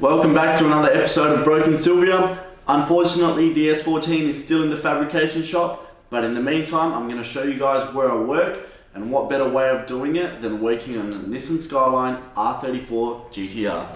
Welcome back to another episode of Broken Silvia. Unfortunately, the S14 is still in the fabrication shop, but in the meantime, I'm going to show you guys where I work and what better way of doing it than working on a Nissan Skyline R34 GTR.